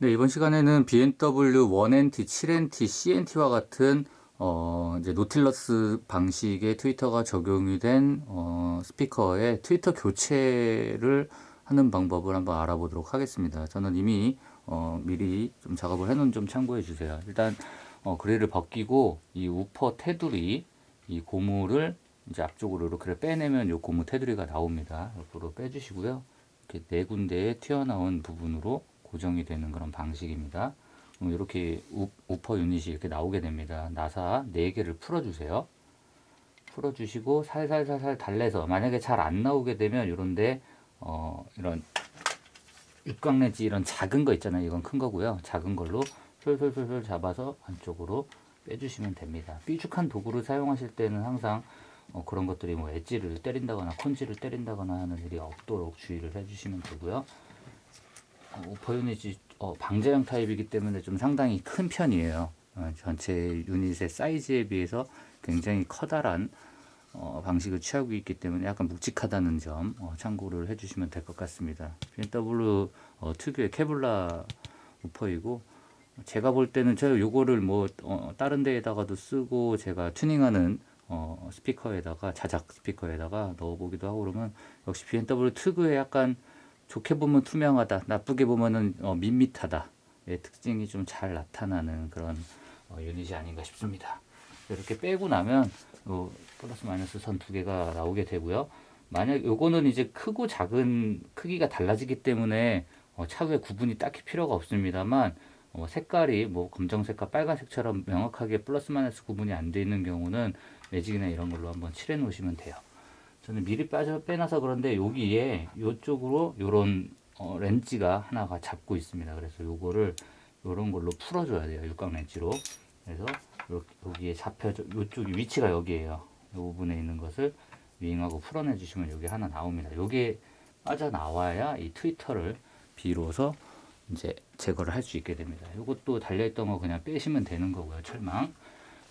네, 이번 시간에는 BMW 1NT, 7NT, CNT와 같은 어, 이제 노틸러스 방식의 트위터가 적용이 된 어, 스피커의 트위터 교체를 하는 방법을 한번 알아보도록 하겠습니다. 저는 이미 어, 미리 좀 작업을 해놓은 좀 참고해 주세요. 일단 어, 그릴을 벗기고 이 우퍼 테두리 이 고무를 이제 앞쪽으로 이렇게 빼내면 이 고무 테두리가 나옵니다. 옆으로 빼주시고요. 이렇게 네 군데에 튀어나온 부분으로 고정이 되는 그런 방식입니다. 이렇게 우퍼 유닛이 이렇게 나오게 됩니다. 나사 4개를 풀어주세요. 풀어주시고 살살살살 달래서 만약에 잘 안 나오게 되면 이런데 어 이런 육각 내지 이런 작은 거 있잖아요. 이건 큰 거고요. 작은 걸로 솔솔솔솔 잡아서 안쪽으로 빼주시면 됩니다. 삐죽한 도구를 사용하실 때는 항상 어 그런 것들이 뭐 엣지를 때린다거나 콘지를 때린다거나 하는 일이 없도록 주의를 해주시면 되고요. 오퍼 유닛이 어, 방제형 타입이기 때문에 좀 상당히 큰 편이에요. 어, 전체 유닛의 사이즈에 비해서 굉장히 커다란 어, 방식을 취하고 있기 때문에 약간 묵직하다는 점 어, 참고를 해주시면 될 것 같습니다. BMW 어, 특유의 케블라 우퍼이고 제가 볼 때는 제가 요거를 뭐 어, 다른 데에다가도 쓰고 제가 튜닝하는 어, 스피커에다가 자작 스피커에다가 넣어보기도 하고 그러면 역시 BMW 특유의 약간 좋게 보면 투명하다, 나쁘게 보면은 어, 밋밋하다. 의 특징이 좀 잘 나타나는 그런 어, 유닛이 아닌가 싶습니다. 이렇게 빼고 나면 어, 플러스 마이너스 선 두 개가 나오게 되고요. 만약 요거는 이제 크고 작은 크기가 달라지기 때문에 어, 차후에 구분이 딱히 필요가 없습니다만 어, 색깔이 뭐 검정색과 빨간색처럼 명확하게 플러스 마이너스 구분이 안돼 있는 경우는 매직이나 이런 걸로 한번 칠해 놓으시면 돼요. 저는 미리 빠져 빼놔서 그런데 여기에 이쪽으로 요런 어, 렌즈가 하나가 잡고 있습니다. 그래서 요거를 요런 걸로 풀어줘야 돼요. 육각 렌즈로. 그래서 여기에 잡혀져 요쪽이 위치가 여기에요. 요 부분에 있는 것을 윙하고 풀어내 주시면 여기 하나 나옵니다. 요게 빠져나와야 이 트위터를 비로소 이제 제거를 할 수 있게 됩니다. 요것도 달려있던 거 그냥 빼시면 되는 거고요. 철망.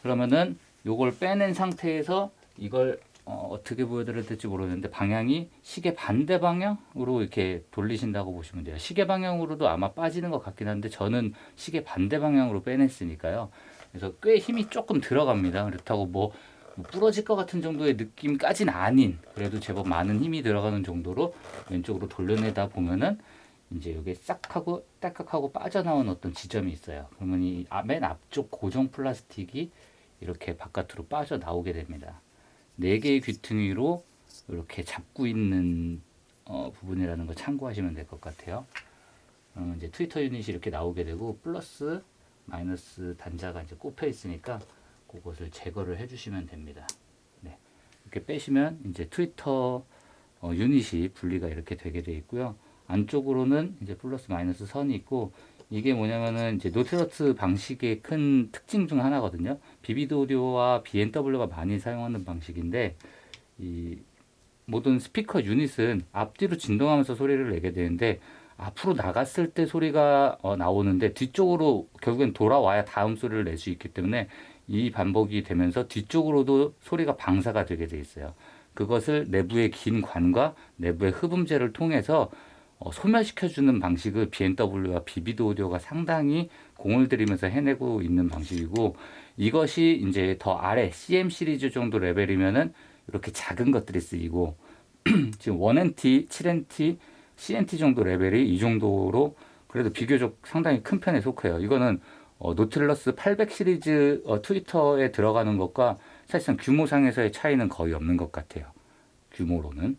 그러면은 요걸 빼낸 상태에서 이걸 어, 떻게 보여드려야 될지 모르겠는데 방향이 시계 반대 방향으로 이렇게 돌리신다고 보시면 돼요. 시계 방향으로도 아마 빠지는 것 같긴 한데 저는 시계 반대 방향으로 빼냈으니까요. 그래서 꽤 힘이 조금 들어갑니다. 그렇다고 뭐, 뭐 부러질 것 같은 정도의 느낌까지는 아닌 그래도 제법 많은 힘이 들어가는 정도로 왼쪽으로 돌려내다 보면은 이제 여기 싹 하고 딱딱 하고 빠져나온 어떤 지점이 있어요. 그러면 이 맨 앞쪽 고정 플라스틱이 이렇게 바깥으로 빠져나오게 됩니다. 4개의 귀퉁이로 이렇게 잡고 있는 어, 부분이라는 거 참고하시면 될 것 같아요. 어, 이제 트위터 유닛이 이렇게 나오게 되고 플러스 마이너스 단자가 이제 꼽혀 있으니까 그것을 제거를 해주시면 됩니다. 네. 이렇게 빼시면 이제 트위터 어, 유닛이 분리가 이렇게 되게 되어 있고요. 안쪽으로는 이제 플러스 마이너스 선이 있고 이게 뭐냐면은 이제 노틸러스 방식의 큰 특징 중 하나거든요. 비비드 오디오와 B&W가 많이 사용하는 방식인데 이 모든 스피커 유닛은 앞뒤로 진동하면서 소리를 내게 되는데 앞으로 나갔을 때 소리가 어, 나오는데 뒤쪽으로 결국엔 돌아와야 다음 소리를 낼 수 있기 때문에 이 반복이 되면서 뒤쪽으로도 소리가 방사가 되게 돼 있어요. 그것을 내부의 긴 관과 내부의 흡음재를 통해서 어, 소멸시켜주는 방식을 B&W와 비비드 오디오가 상당히 공을 들이면서 해내고 있는 방식이고 이것이 이제 더 아래 CM 시리즈 정도 레벨이면은 이렇게 작은 것들이 쓰이고 지금 1NT, 7NT, CNT 정도 레벨이 이 정도로 그래도 비교적 상당히 큰 편에 속해요. 이거는 어, 노틸러스 800 시리즈 어, 트위터에 들어가는 것과 사실상 규모상에서의 차이는 거의 없는 것 같아요. 규모로는.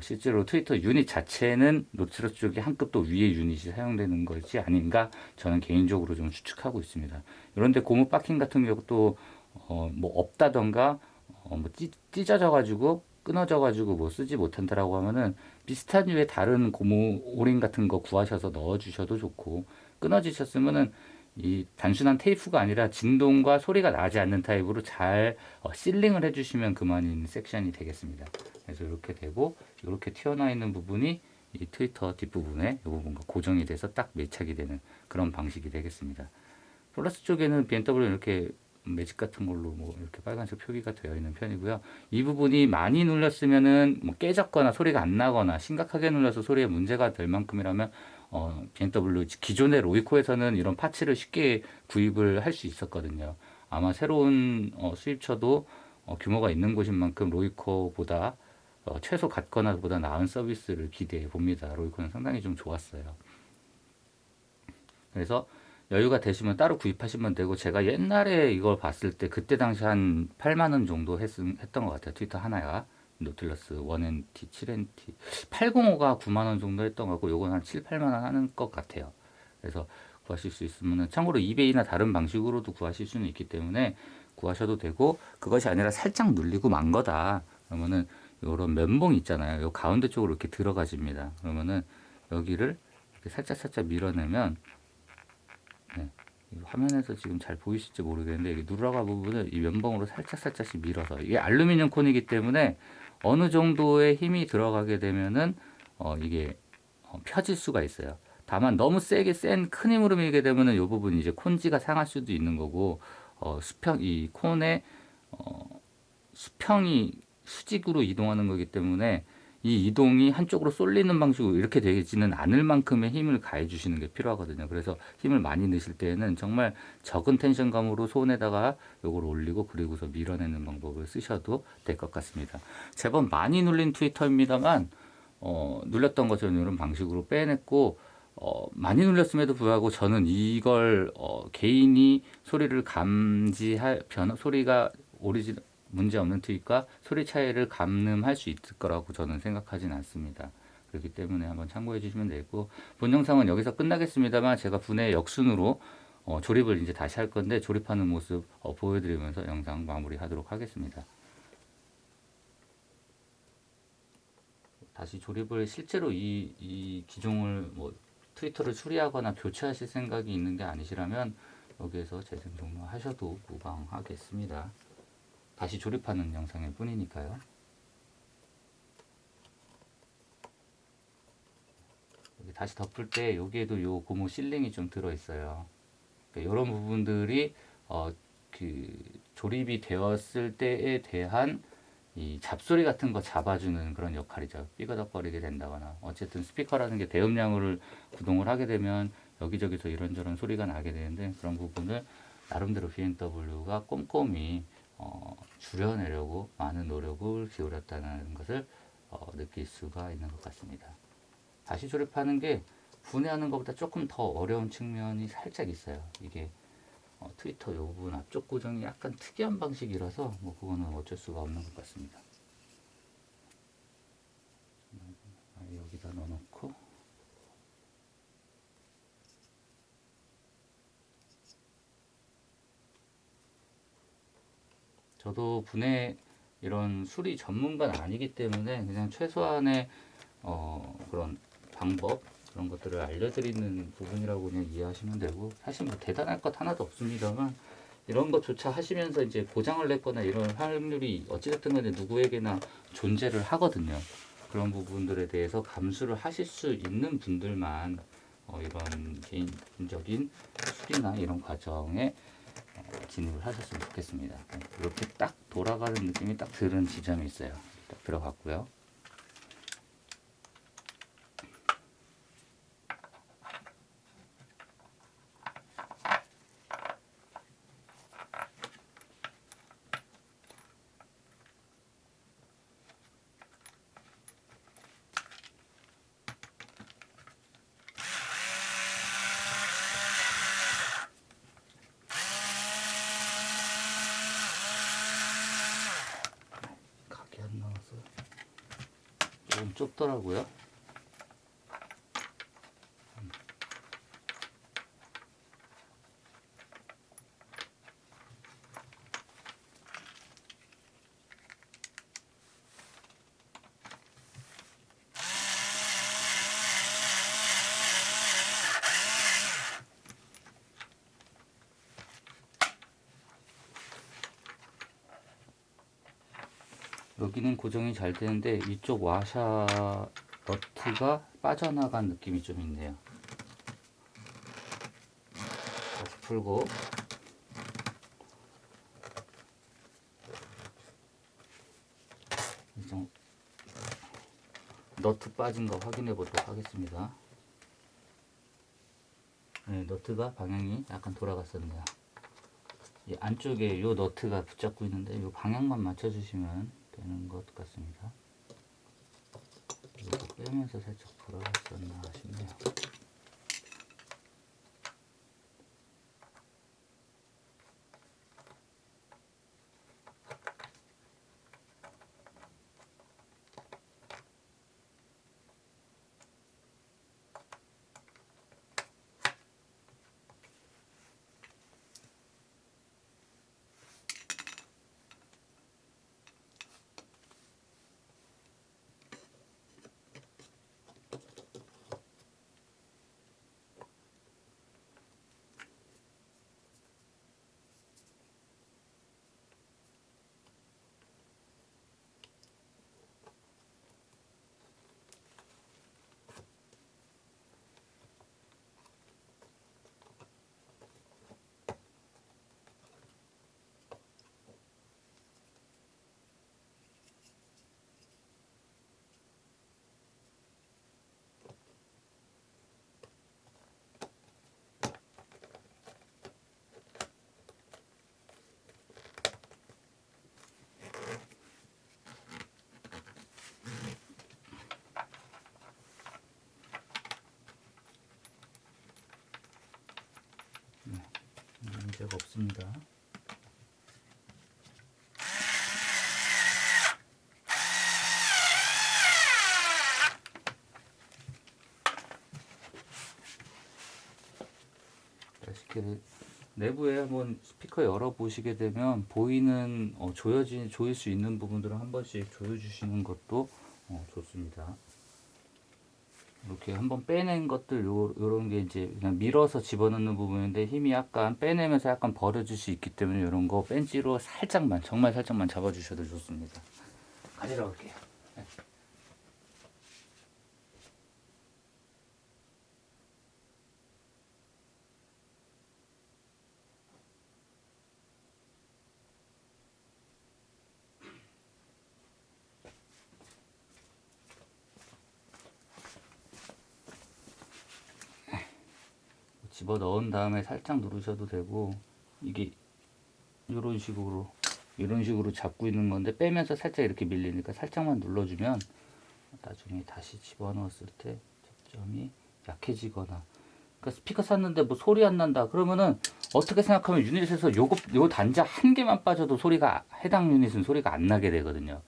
실제로 트위터 유닛 자체는 노틸러스 쪽이 한 급 더 위의 유닛이 사용되는 것이 아닌가 저는 개인적으로 좀 추측하고 있습니다. 그런데 고무 바킹 같은 경우도 어, 뭐 없다던가 어, 뭐 찢, 찢어져 가지고 끊어져 가지고 뭐 쓰지 못한다라고 하면은 비슷한 류의 다른 고무 오링 같은 거 구하셔서 넣어 주셔도 좋고 끊어지셨으면은 이 단순한 테이프가 아니라 진동과 소리가 나지 않는 타입으로 잘 어, 실링을 해주시면 그만인 섹션이 되겠습니다. 그래서 이렇게 되고 이렇게 튀어나와 있는 부분이 이 트위터 뒷부분에 이 부분과 고정이 돼서 딱 매착이 되는 그런 방식이 되겠습니다. 플러스 쪽에는 BMW 이렇게 매직 같은 걸로 뭐 이렇게 빨간색 표기가 되어 있는 편이고요. 이 부분이 많이 눌렸으면은 뭐 깨졌거나 소리가 안 나거나 심각하게 눌려서 소리에 문제가 될 만큼이라면 어, BMW 기존의 로이코에서는 이런 파츠를 쉽게 구입을 할 수 있었거든요. 아마 새로운 어, 수입처도 어, 규모가 있는 곳인 만큼 로이코보다 어, 최소 같거나 보다 나은 서비스를 기대해 봅니다. 로이코는 상당히 좀 좋았어요. 그래서 여유가 되시면 따로 구입하시면 되고 제가 옛날에 이걸 봤을 때 그때 당시 한 8만 원 정도 했, 했던 것 같아요. 트위터 하나가 노틸러스 1NT, 7NT 805가 9만 원 정도 했던 것 같고 요건 한 7, 8만 원 하는 것 같아요. 그래서 구하실 수 있으면은 참고로 이베이나 다른 방식으로도 구하실 수는 있기 때문에 구하셔도 되고 그것이 아니라 살짝 눌리고 만 거다. 그러면은 요런 면봉 있잖아요. 요 가운데 쪽으로 이렇게 들어가집니다. 그러면은 여기를 이렇게 살짝 살짝 밀어내면 네, 화면에서 지금 잘 보이실지 모르겠는데 여기 누라가 부분을 이 면봉으로 살짝 살짝씩 밀어서 이게 알루미늄 콘이기 때문에 어느 정도의 힘이 들어가게 되면은 어, 이게 어, 펴질 수가 있어요. 다만 너무 세게 센 큰 힘으로 밀게 되면은 이 부분이 이제 콘지가 상할 수도 있는 거고 어, 수평 이 콘의 어, 수평이 수직으로 이동하는 거기 때문에 이 이동이 한쪽으로 쏠리는 방식으로 이렇게 되지는 않을 만큼의 힘을 가해 주시는 게 필요하거든요. 그래서 힘을 많이 넣으실 때에는 정말 적은 텐션감으로 손에다가 요걸 올리고 그리고서 밀어내는 방법을 쓰셔도 될 것 같습니다. 제법 많이 눌린 트위터입니다만 어, 눌렸던 것처럼 이런 방식으로 빼냈고 어, 많이 눌렸음에도 불구하고 저는 이걸 어, 개인이 소리를 감지할 변 소리가 오리진 문제 없는 트윗과 소리 차이를 감늠할 수 있을 거라고 저는 생각하진 않습니다. 그렇기 때문에 한번 참고해 주시면 되고 본 영상은 여기서 끝나겠습니다만 제가 분해 역순으로 어, 조립을 이제 다시 할 건데 조립하는 모습 어, 보여드리면서 영상 마무리하도록 하겠습니다. 다시 조립을 실제로 이, 이 기종을 뭐 트위터를 수리하거나 교체하실 생각이 있는 게 아니시라면 여기에서 재생 종료 하셔도 무방하겠습니다. 다시 조립하는 영상일 뿐이니까요. 다시 덮을 때 여기에도 요 고무 실링이 좀 들어 있어요. 그러니까 이런 부분들이 어, 그 조립이 되었을 때에 대한 이 잡소리 같은 거 잡아주는 그런 역할이죠. 삐거덕거리게 된다거나 어쨌든 스피커라는 게 대음량을 구동을 하게 되면 여기저기서 이런저런 소리가 나게 되는데 그런 부분을 나름대로 BMW가 꼼꼼히 어, 줄여내려고 많은 노력을 기울였다는 것을 어, 느낄 수가 있는 것 같습니다. 다시 조립하는 게 분해하는 것보다 조금 더 어려운 측면이 살짝 있어요. 이게 어, 트위터 요 부분 앞쪽 고정이 약간 특이한 방식이라서 뭐 그거는 어쩔 수가 없는 것 같습니다 넣어놓고 저도 분해 이런 수리 전문가는 아니기 때문에 그냥 최소한의 어, 그런 방법 그런 것들을 알려드리는 부분이라고 그냥 이해하시면 되고 사실 뭐 대단할 것 하나도 없습니다만 이런 것조차 하시면서 이제 고장을 냈거나 이런 확률이 어찌됐든 간에 누구에게나 존재를 하거든요. 그런 부분들에 대해서 감수를 하실 수 있는 분들만 어, 이런 개인적인 수리나 이런 과정에 진입을 하셨으면 좋겠습니다. 이렇게 딱 돌아가는 느낌이 딱 드는 지점이 있어요. 딱 들어갔고요. 각이 안 나와서 조금 좁더라고요. 여기는 고정이 잘 되는데 이쪽 와샤 너트가 빠져나간 느낌이 좀 있네요. 다시 풀고 너트 빠진 거 확인해 보도록 하겠습니다. 네, 너트가 방향이 약간 돌아갔었네요. 이 안쪽에 이 너트가 붙잡고 있는데 이 방향만 맞춰주시면 되는 것 같습니다. 이거 빼면서 살짝 돌아갔었나 싶네요. 문제가 없습니다. 내부에 한번 스피커 열어 보시게 되면 보이는 어, 조여진 조일 수 있는 부분들을 한 번씩 조여 주시는 것도 어, 좋습니다. 이렇게 한번 빼낸 것들 요, 요런 게 이제 그냥 밀어서 집어넣는 부분인데 힘이 약간 빼내면서 약간 버려질 수 있기 때문에 이런 거 벤치로 살짝만 정말 살짝만 잡아주셔도 좋습니다. 가지러 올게요. 집어 넣은 다음에 살짝 누르셔도 되고 이게 이런 식으로 이런 식으로 잡고 있는 건데 빼면서 살짝 이렇게 밀리니까 살짝만 눌러주면 나중에 다시 집어 넣었을 때 접점이 약해지거나 그러니까 스피커 샀는데 뭐 소리 안 난다 그러면은 어떻게 생각하면 유닛에서 요거 요 단자 한 개만 빠져도 소리가 해당 유닛은 소리가 안 나게 되거든요.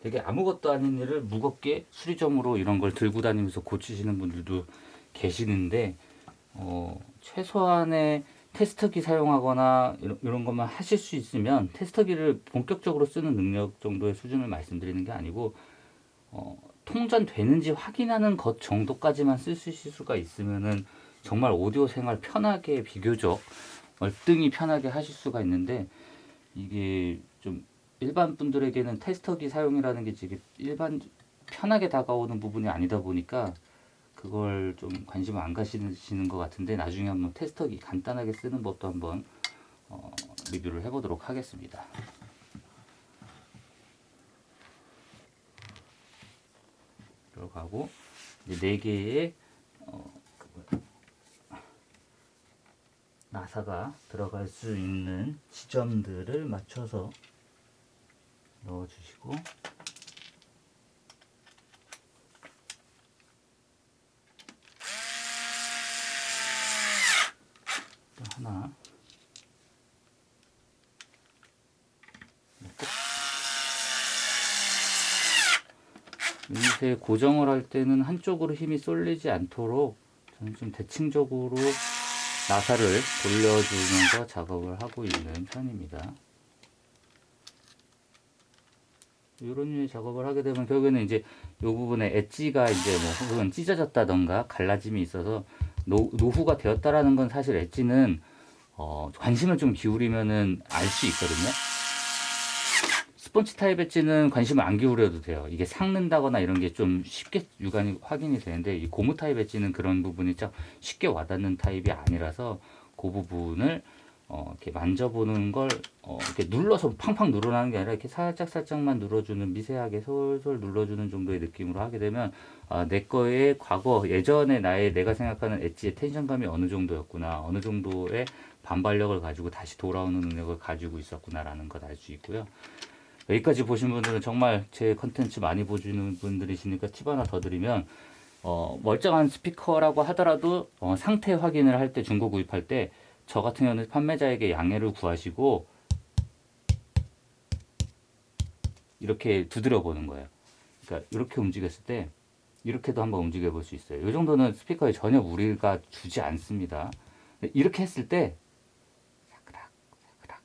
되게 아무것도 아닌 일을 무겁게 수리점으로 이런 걸 들고 다니면서 고치시는 분들도 계시는데 어, 최소한의 테스터기 사용하거나 이런, 이런 것만 하실 수 있으면 테스터기를 본격적으로 쓰는 능력 정도의 수준을 말씀드리는 게 아니고 어, 통전되는지 확인하는 것 정도까지만 쓸수 있을 수가 있으면은 정말 오디오 생활 편하게 비교적 얼등히 편하게 하실 수가 있는데 이게 좀 일반 분들에게는 테스터기 사용이라는 게 지금 일반 편하게 다가오는 부분이 아니다 보니까 그걸 좀 관심을 안 가시는 것 같은데 나중에 한번 테스터기 간단하게 쓰는 법도 한번 어, 리뷰를 해보도록 하겠습니다. 들어가고 이제 네 개의 어, 나사가 들어갈 수 있는 지점들을 맞춰서 넣어주시고 하나 유닛에 고정을 할 때는 한쪽으로 힘이 쏠리지 않도록 저는 좀 대칭적으로 나사를 돌려주면서 작업을 하고 있는 편입니다. 이런 유의 작업을 하게 되면 결국에는 이제 이 부분에 엣지가 이제 뭐 혹은 찢어졌다던가 갈라짐이 있어서 노, 노후가 되었다라는 건 사실 엣지는 어, 관심을 좀 기울이면은 알 수 있거든요. 스펀지 타입 엣지는 관심을 안 기울여도 돼요. 이게 삭는다거나 이런 게 좀 쉽게 육안이 확인이 되는데 이 고무 타입 엣지는 그런 부분이 좀 쉽게 와닿는 타입이 아니라서 그 부분을 어, 이렇게 만져보는 걸 어, 이렇게 눌러서 팡팡 누르라는 게 아니라 이렇게 살짝 살짝만 눌러주는 미세하게 솔솔 눌러주는 정도의 느낌으로 하게 되면 아, 내 거의 과거 예전에 나의 내가 생각하는 엣지의 텐션감이 어느 정도였구나 어느 정도의 반발력을 가지고 다시 돌아오는 능력을 가지고 있었구나라는 걸알수 있고요. 여기까지 보신 분들은 정말 제 컨텐츠 많이 보시는 분들이시니까 팁 하나 더 드리면 어, 멀쩡한 스피커라고 하더라도 어, 상태 확인을 할 때 중고 구입할 때 저 같은 경우는 판매자에게 양해를 구하시고 이렇게 두드려 보는 거예요. 그러니까 이렇게 움직였을 때 이렇게도 한번 움직여 볼 수 있어요. 이 정도는 스피커에 전혀 무리가 주지 않습니다. 이렇게 했을 때 사그락 사그락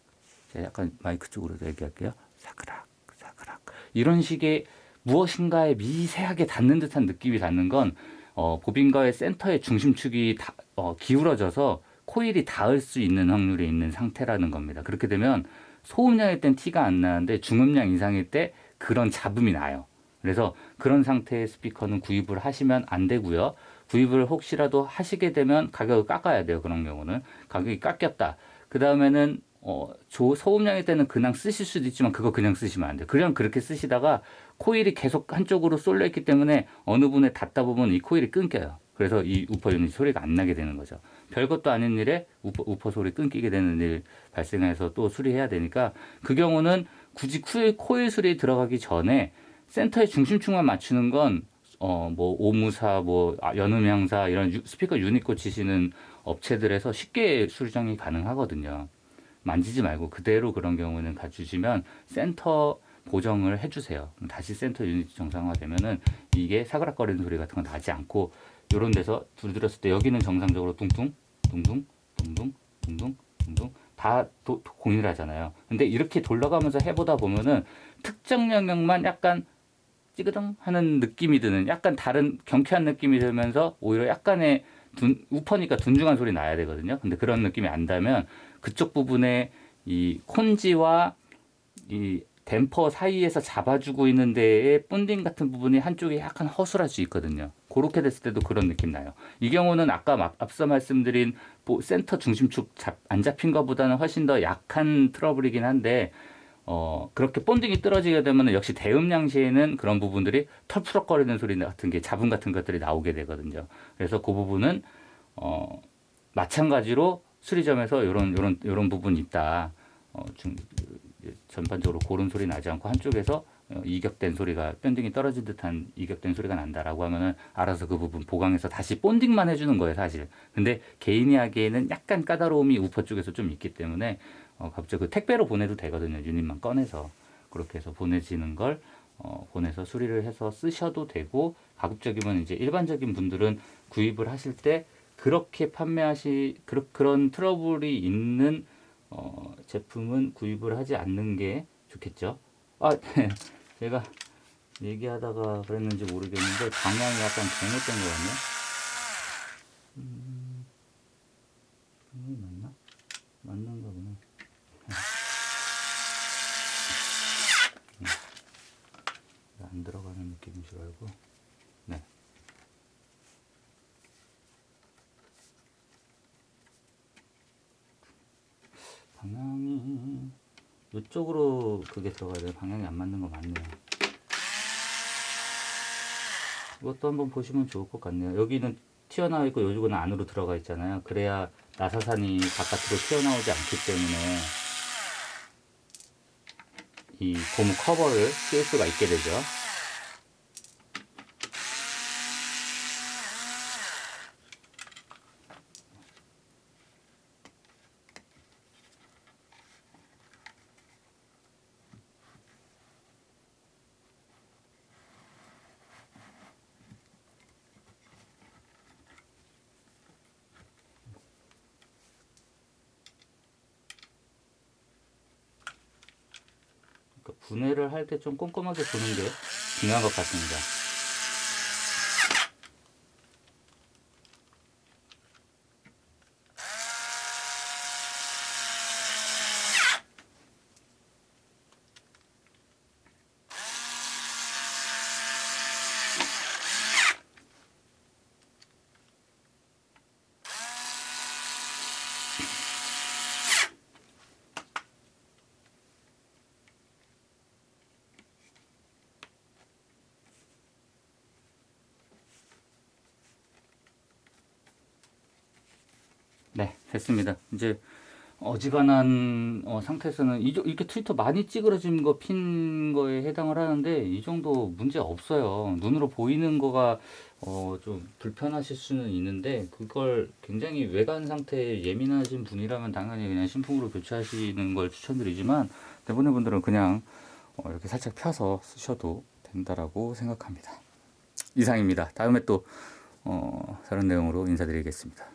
제가 약간 마이크 쪽으로 얘기할게요. 사그락 사그락 이런 식의 무엇인가에 미세하게 닿는 듯한 느낌이 닿는 건 어, 보빈가의 센터의 중심축이 다, 어, 기울어져서 코일이 닿을 수 있는 확률이 있는 상태라는 겁니다. 그렇게 되면 소음량일 땐 티가 안 나는데 중음량 이상일 때 그런 잡음이 나요. 그래서 그런 상태의 스피커는 구입을 하시면 안 되고요. 구입을 혹시라도 하시게 되면 가격을 깎아야 돼요. 그런 경우는 가격이 깎였다. 그 다음에는 어, 조, 소음량일 때는 그냥 쓰실 수도 있지만 그거 그냥 쓰시면 안 돼요. 그냥 그렇게 쓰시다가 코일이 계속 한쪽으로 쏠려 있기 때문에 어느 분에 닿다 보면 이 코일이 끊겨요. 그래서 이 우퍼 유닛 소리가 안 나게 되는 거죠. 별것도 아닌 일에 우퍼, 우퍼 소리 끊기게 되는 일 발생해서 또 수리해야 되니까 그 경우는 굳이 코일, 코일 수리 들어가기 전에 센터의 중심축만 맞추는 건 어, 뭐, 오무사, 뭐, 아, 연음향사, 이런 유, 스피커 유닛 고치시는 업체들에서 쉽게 수정이 가능하거든요. 만지지 말고 그대로 그런 경우는 가주시면 센터 고정을 해주세요. 다시 센터 유닛 정상화되면은 이게 사그락거리는 소리 같은 건 나지 않고 요런 데서 두드렸을 때 여기는 정상적으로 둥둥, 둥둥, 둥둥, 둥둥, 둥둥 다 도, 공유하잖아요. 근데 이렇게 돌려가면서 해보다 보면은 특정 영역만 약간 찌그덩 하는 느낌이 드는 약간 다른 경쾌한 느낌이 들면서 오히려 약간의 둔, 우퍼니까 둔중한 소리 나야 되거든요. 근데 그런 느낌이 안 나면 그쪽 부분에 이 콘지와 이 댐퍼 사이에서 잡아주고 있는 데에 본딩 같은 부분이 한쪽에 약간 허술할 수 있거든요. 그렇게 됐을 때도 그런 느낌 나요. 이 경우는 아까 앞서 말씀드린 센터 중심축 잡, 안 잡힌 것보다는 훨씬 더 약한 트러블이긴 한데 어, 그렇게 본딩이 떨어지게 되면 역시 대음량 시에는 그런 부분들이 털푸럭거리는 소리 같은 게 잡음 같은 것들이 나오게 되거든요. 그래서 그 부분은 어, 마찬가지로 수리점에서 이런 이런 이런 부분이 있다. 어, 중, 전반적으로 고른 소리 나지 않고 한쪽에서 어, 이격된 소리가 밴딩이 떨어진 듯한 이격된 소리가 난다라고 하면은 알아서 그 부분 보강해서 다시 본딩만 해주는 거예요 사실 근데 개인이 하기에는 약간 까다로움이 우퍼 쪽에서 좀 있기 때문에 어, 갑자기 그 택배로 보내도 되거든요. 유닛만 꺼내서. 그렇게 해서 보내지는 걸 어, 보내서 수리를 해서 쓰셔도 되고 가급적이면 이제 일반적인 분들은 구입을 하실 때 그렇게 판매하시 그러, 그런 트러블이 있는 어, 제품은 구입을 하지 않는 게 좋겠죠. 아, 네. 제가 얘기하다가 그랬는지 모르겠는데 방향이 약간 잘못된 것 같네요. 음, 맞나? 맞는가 보네. 안 들어가는 느낌인 줄 알고 네. 방향이 이쪽으로 그게 들어가야 돼 방향이 안 맞는 거 맞네요. 이것도 한번 보시면 좋을 것 같네요. 여기는 튀어나와 있고 요쪽은 안으로 들어가 있잖아요. 그래야 나사산이 바깥으로 튀어나오지 않기 때문에 이 고무 커버를 씌울 수가 있게 되죠 분해를 할 때 좀 꼼꼼하게 보는 게 중요한 것 같습니다. 됐습니다. 이제 어지간한 어, 상태에서는 이, 정- 이렇게 트위터 많이 찌그러진 거 핀 거에 해당을 하는데 이 정도 문제 없어요. 눈으로 보이는 거가 어, 좀 불편하실 수는 있는데 그걸 굉장히 외관 상태에 예민하신 분이라면 당연히 그냥 신품으로 교체하시는 걸 추천드리지만 대부분의 분들은 그냥 어, 이렇게 살짝 펴서 쓰셔도 된다라고 생각합니다. 이상입니다. 다음에 또 어, 다른 내용으로 인사드리겠습니다.